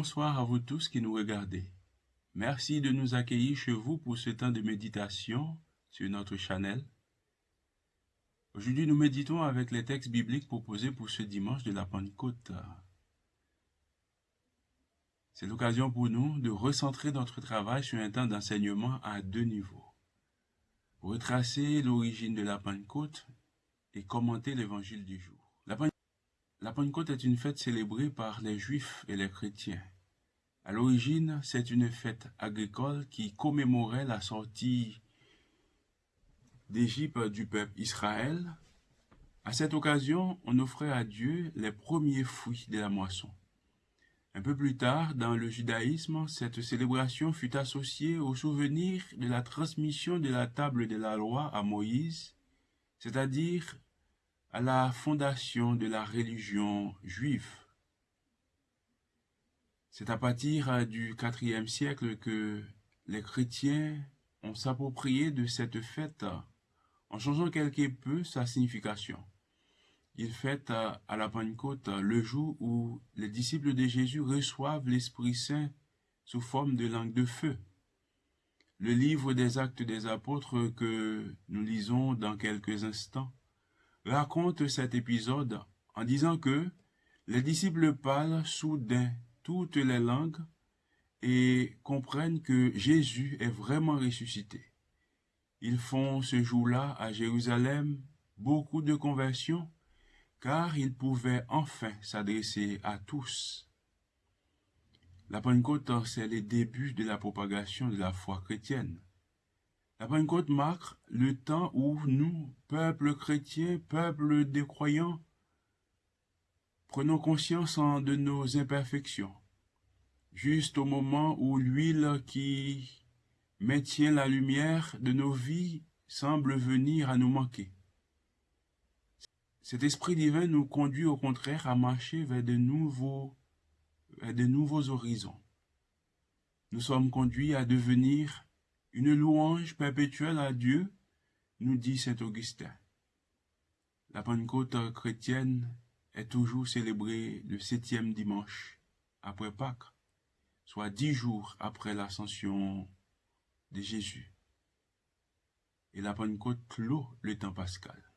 Bonsoir à vous tous qui nous regardez. Merci de nous accueillir chez vous pour ce temps de méditation sur notre channel. Aujourd'hui, nous méditons avec les textes bibliques proposés pour ce dimanche de la Pentecôte. C'est l'occasion pour nous de recentrer notre travail sur un temps d'enseignement à deux niveaux. Retracer l'origine de la Pentecôte et commenter l'évangile du jour. Est une fête célébrée par les Juifs et les chrétiens. À l'origine, c'est une fête agricole qui commémorait la sortie d'Égypte du peuple Israël. À cette occasion, on offrait à Dieu les premiers fruits de la moisson. Un peu plus tard, dans le judaïsme, cette célébration fut associée au souvenir de la transmission de la table de la loi à Moïse, c'est-à-dire à la fondation de la religion juive. C'est à partir du IVe siècle que les chrétiens ont s'approprié de cette fête en changeant quelque peu sa signification. Ils fêtent à la Pentecôte le jour où les disciples de Jésus reçoivent l'Esprit Saint sous forme de langue de feu. Le livre des actes des apôtres que nous lisons dans quelques instants raconte cet épisode en disant que les disciples parlent soudain toutes les langues et comprennent que Jésus est vraiment ressuscité. Ils font ce jour-là à Jérusalem beaucoup de conversions car ils pouvaient enfin s'adresser à tous. La Pentecôte, c'est le début de la propagation de la foi chrétienne. La Pentecôte marque le temps où nous, peuple chrétien, peuple des croyants, prenons conscience de nos imperfections, juste au moment où l'huile qui maintient la lumière de nos vies semble venir à nous manquer. Cet esprit divin nous conduit au contraire à marcher vers de nouveaux, vers de nouveaux horizons. Nous sommes conduits à devenir une louange perpétuelle à Dieu, nous dit saint Augustin. La Pentecôte chrétienne est toujours célébrée le septième dimanche après Pâques, soit dix jours après l'ascension de Jésus. Et la Pentecôte clôt le temps pascal.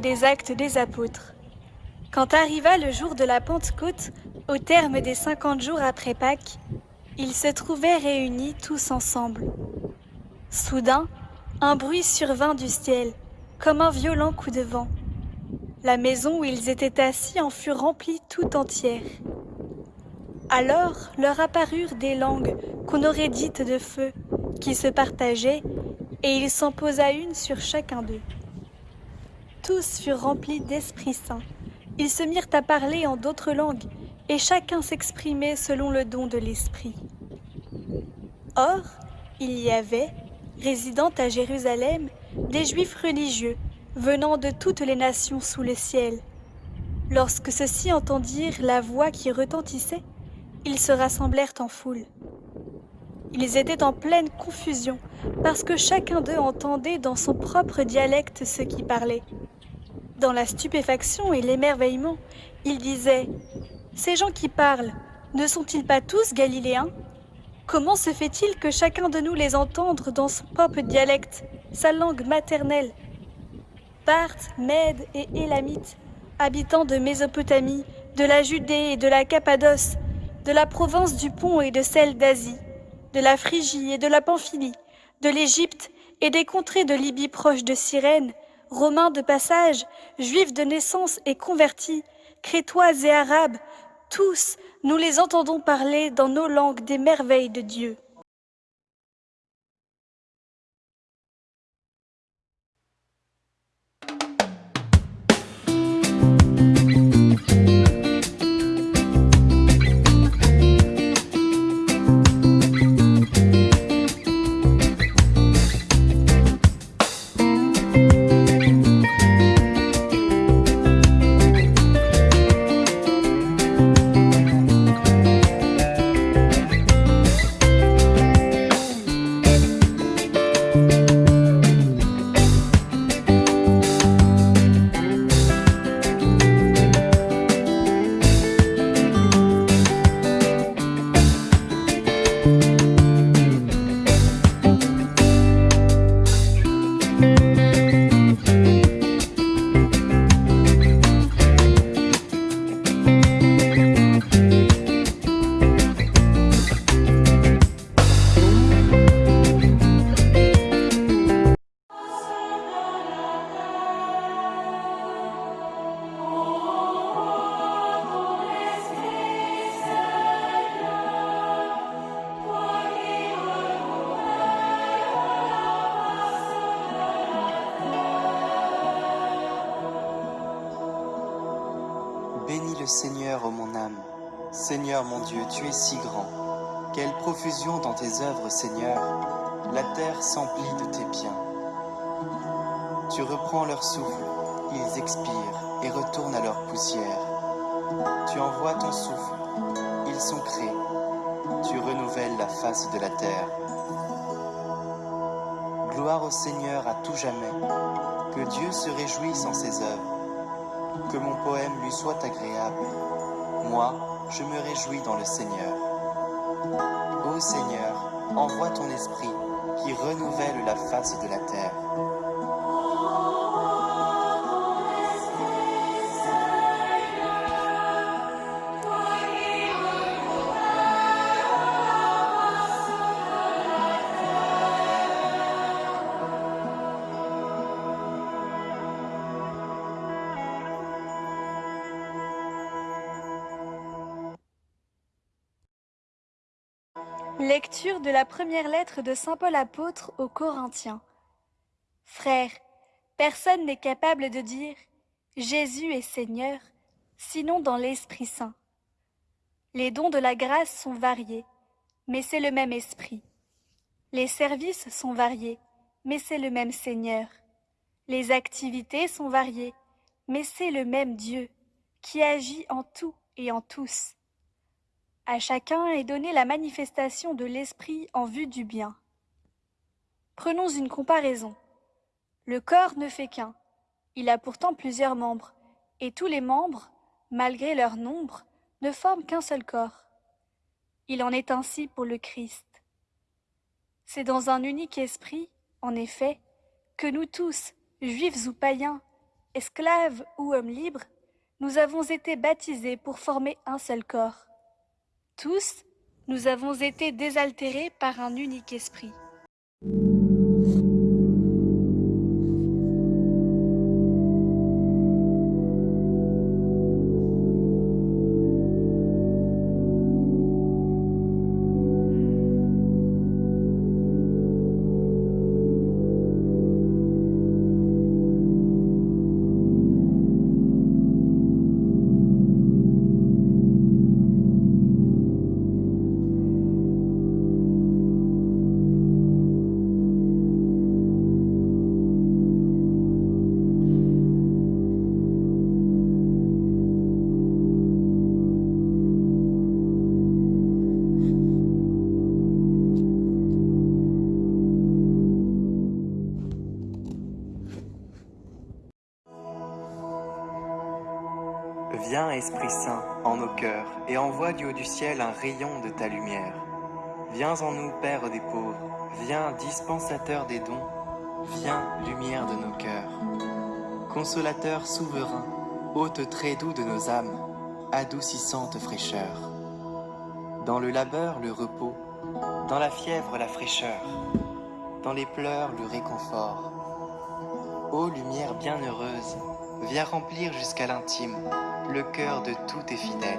Des Actes des Apôtres. Quand arriva le jour de la Pentecôte, au terme des cinquante jours après Pâques, ils se trouvaient réunis tous ensemble. Soudain, un bruit survint du ciel, comme un violent coup de vent. La maison où ils étaient assis en fut remplie tout entière. Alors leur apparurent des langues qu'on aurait dites de feu, qui se partageaient, et il s'en posa une sur chacun d'eux. Tous furent remplis d'Esprit Saint. Ils se mirent à parler en d'autres langues, et chacun s'exprimait selon le don de l'Esprit. Or, il y avait, résidant à Jérusalem, des Juifs religieux, venant de toutes les nations sous le ciel. Lorsque ceux-ci entendirent la voix qui retentissait, ils se rassemblèrent en foule. Ils étaient en pleine confusion, parce que chacun d'eux entendait dans son propre dialecte ce qui parlait. Dans la stupéfaction et l'émerveillement, il disait Ces gens qui parlent, ne sont-ils pas tous galiléens? Comment se fait-il que chacun de nous les entende dans son propre dialecte, sa langue maternelle? Parthes, Mèdes et Élamites, habitants de Mésopotamie, de la Judée et de la Cappadoce, de la province du Pont et de celle d'Asie, de la Phrygie et de la Pamphylie, de l'Égypte et des contrées de Libye proches de Cyrène, Romains de passage, juifs de naissance et convertis, Crétois et Arabes, tous, nous les entendons parler dans nos langues des merveilles de Dieu. Seigneur, ô mon âme. Seigneur mon Dieu, tu es si grand. Quelle profusion dans tes œuvres, Seigneur. La terre s'emplit de tes biens. Tu reprends leur souffle, ils expirent et retournent à leur poussière. Tu envoies ton souffle, ils sont créés. Tu renouvelles la face de la terre. Gloire au Seigneur à tout jamais. Que Dieu se réjouisse en ses œuvres que mon poème lui soit agréable. Moi, je me réjouis dans le Seigneur. Ô Seigneur, envoie ton esprit qui renouvelle la face de la terre. De la première lettre de Saint Paul apôtre aux Corinthiens. Frères, personne n'est capable de dire Jésus est Seigneur, sinon dans l'Esprit Saint. Les dons de la grâce sont variés, mais c'est le même Esprit. Les services sont variés, mais c'est le même Seigneur. Les activités sont variées, mais c'est le même Dieu, qui agit en tout et en tous. À chacun est donnée la manifestation de l'esprit en vue du bien. Prenons une comparaison. Le corps ne fait qu'un. Il a pourtant plusieurs membres, et tous les membres, malgré leur nombre, ne forment qu'un seul corps. Il en est ainsi pour le Christ. C'est dans un unique esprit, en effet, que nous tous, juifs ou païens, esclaves ou hommes libres, nous avons été baptisés pour former un seul corps. Tous, nous avons été désaltérés par un unique esprit. Viens, Esprit Saint, en nos cœurs, et envoie du haut du ciel un rayon de ta lumière. Viens en nous, Père des pauvres, viens, dispensateur des dons, viens, lumière de nos cœurs. Consolateur souverain, hôte très doux de nos âmes, adoucissante fraîcheur. Dans le labeur, le repos, dans la fièvre, la fraîcheur, dans les pleurs, le réconfort. Ô lumière bienheureuse, viens remplir jusqu'à l'intime le cœur de tous tes fidèles.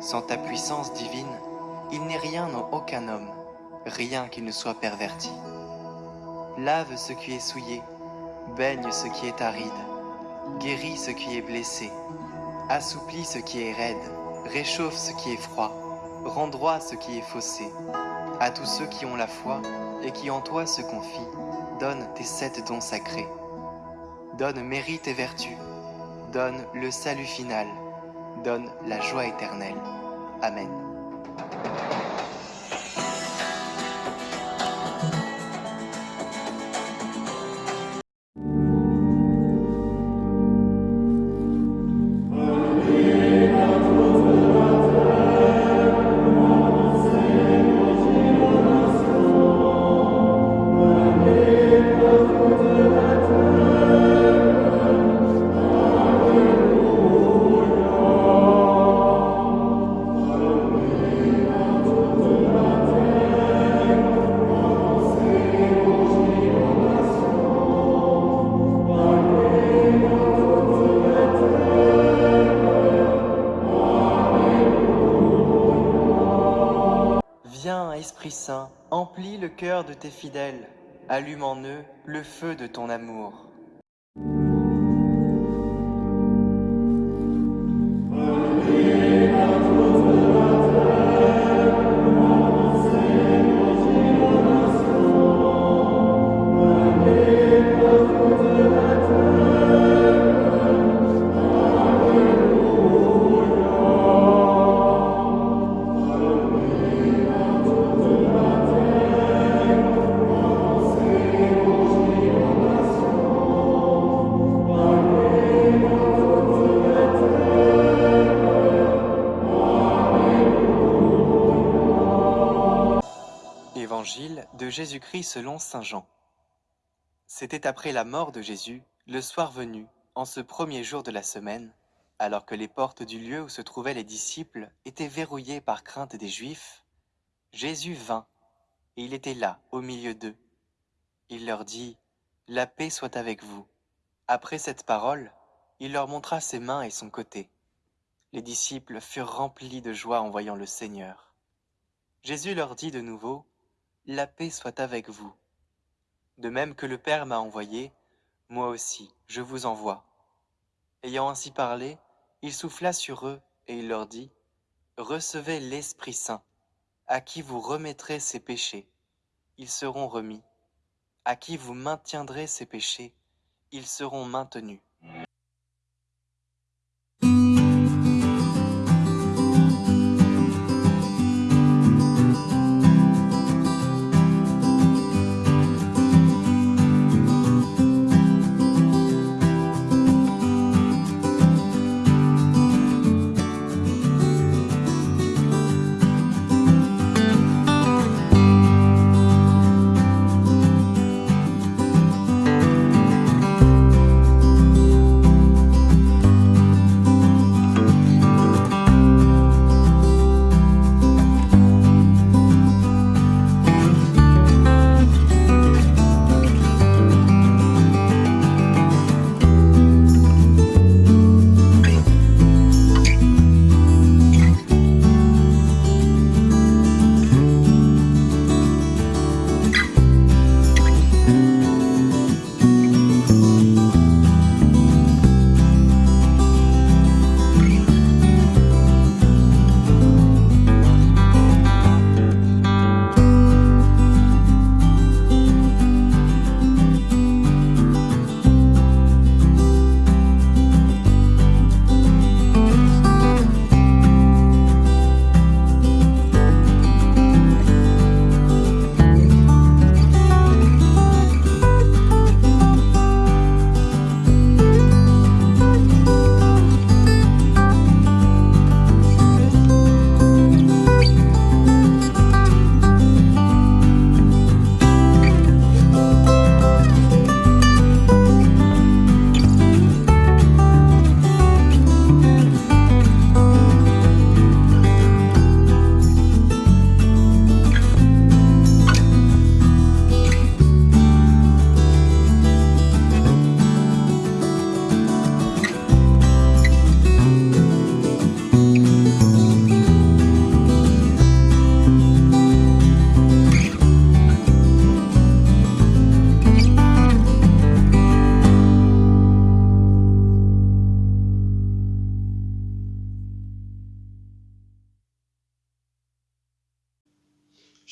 Sans ta puissance divine, il n'est rien en aucun homme, rien qui ne soit perverti. Lave ce qui est souillé, baigne ce qui est aride, guéris ce qui est blessé, assouplis ce qui est raide, réchauffe ce qui est froid, rend droit ce qui est faussé. À tous ceux qui ont la foi et qui en toi se confient, donne tes sept dons sacrés. Donne mérite et vertu, donne le salut final, donne la joie éternelle. Amen. Saint, emplis le cœur de tes fidèles, allume en eux le feu de ton amour. Jésus-Christ selon Saint Jean. C'était après la mort de Jésus, le soir venu, en ce premier jour de la semaine, alors que les portes du lieu où se trouvaient les disciples étaient verrouillées par crainte des Juifs, Jésus vint, et il était là, au milieu d'eux. Il leur dit, La paix soit avec vous. Après cette parole, il leur montra ses mains et son côté. Les disciples furent remplis de joie en voyant le Seigneur. Jésus leur dit de nouveau, La paix soit avec vous. De même que le Père m'a envoyé, moi aussi je vous envoie. Ayant ainsi parlé, il souffla sur eux et il leur dit, Recevez l'Esprit Saint, à qui vous remettrez ses péchés, ils seront remis. À qui vous maintiendrez ses péchés, ils seront maintenus.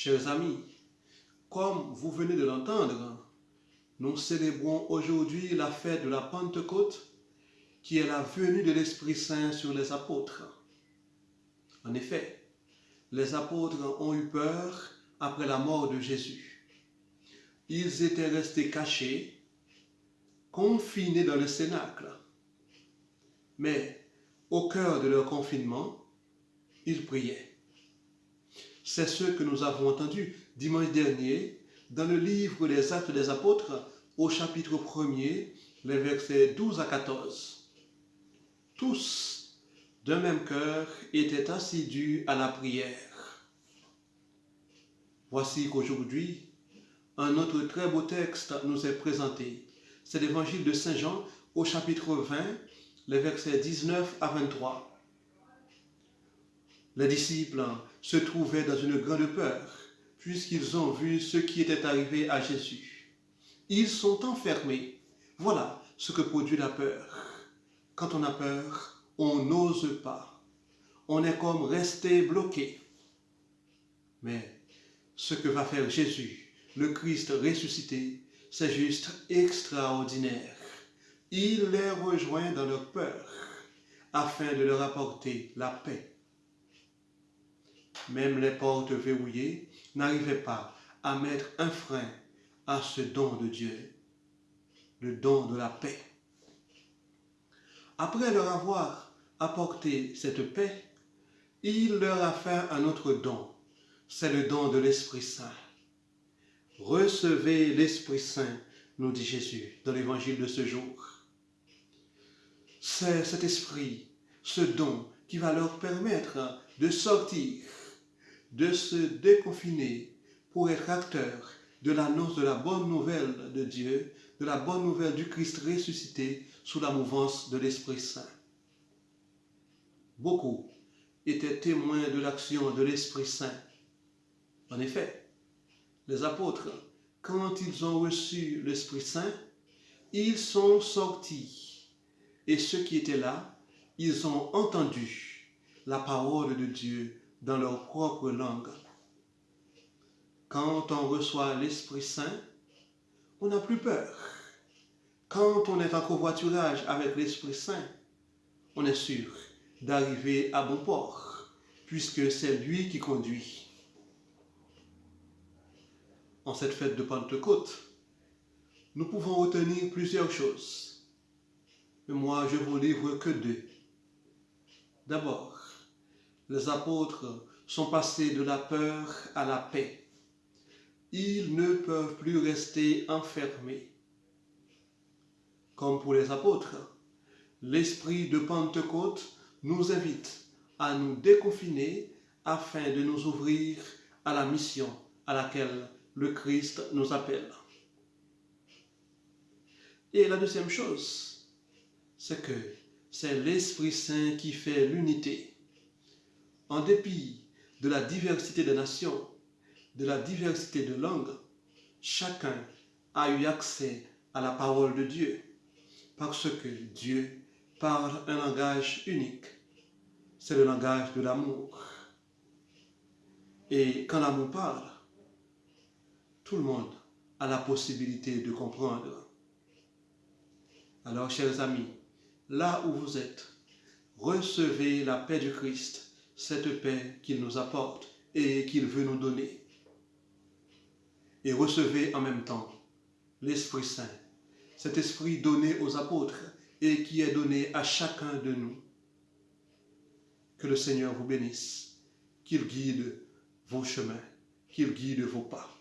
Chers amis, comme vous venez de l'entendre, nous célébrons aujourd'hui la fête de la Pentecôte, qui est la venue de l'Esprit Saint sur les apôtres. En effet, les apôtres ont eu peur après la mort de Jésus. Ils étaient restés cachés, confinés dans le cénacle. Mais au cœur de leur confinement, ils priaient. C'est ce que nous avons entendu dimanche dernier dans le livre des Actes des Apôtres au chapitre 1er, les versets 12 à 14. Tous, d'un même cœur, étaient assidus à la prière. Voici qu'aujourd'hui, un autre très beau texte nous est présenté. C'est l'évangile de Saint Jean au chapitre 20, les versets 19 à 23. Les disciples se trouvaient dans une grande peur, puisqu'ils ont vu ce qui était arrivé à Jésus. Ils sont enfermés. Voilà ce que produit la peur. Quand on a peur, on n'ose pas. On est comme resté bloqué. Mais ce que va faire Jésus, le Christ ressuscité, c'est juste extraordinaire. Il les rejoint dans leur peur afin de leur apporter la paix. Même les portes verrouillées n'arrivaient pas à mettre un frein à ce don de Dieu, le don de la paix. Après leur avoir apporté cette paix, il leur a fait un autre don, c'est le don de l'Esprit Saint. Recevez l'Esprit Saint, nous dit Jésus dans l'évangile de ce jour. C'est cet esprit, ce don qui va leur permettre de sortir, de se déconfiner pour être acteurs de l'annonce de la bonne nouvelle de Dieu, de la bonne nouvelle du Christ ressuscité sous la mouvance de l'Esprit Saint. Beaucoup étaient témoins de l'action de l'Esprit Saint. En effet, les apôtres, quand ils ont reçu l'Esprit Saint, ils sont sortis et ceux qui étaient là, ils ont entendu la parole de Dieu dans leur propre langue. Quand on reçoit l'Esprit Saint, on n'a plus peur. Quand on est en covoiturage avec l'Esprit Saint, on est sûr d'arriver à bon port, puisque c'est lui qui conduit. En cette fête de Pentecôte, nous pouvons retenir plusieurs choses mais moi je vous livre que deux. D'abord, les apôtres sont passés de la peur à la paix. Ils ne peuvent plus rester enfermés. Comme pour les apôtres, l'esprit de Pentecôte nous invite à nous déconfiner afin de nous ouvrir à la mission à laquelle le Christ nous appelle. Et la deuxième chose, c'est que c'est l'Esprit Saint qui fait l'unité. En dépit de la diversité des nations, de la diversité de langues, chacun a eu accès à la parole de Dieu, parce que Dieu parle un langage unique. C'est le langage de l'amour. Et quand l'amour parle, tout le monde a la possibilité de comprendre. Alors, chers amis, là où vous êtes, recevez la paix du Christ, cette paix qu'il nous apporte et qu'il veut nous donner. Et recevez en même temps l'Esprit Saint, cet esprit donné aux apôtres et qui est donné à chacun de nous. Que le Seigneur vous bénisse, qu'il guide vos chemins, qu'il guide vos pas.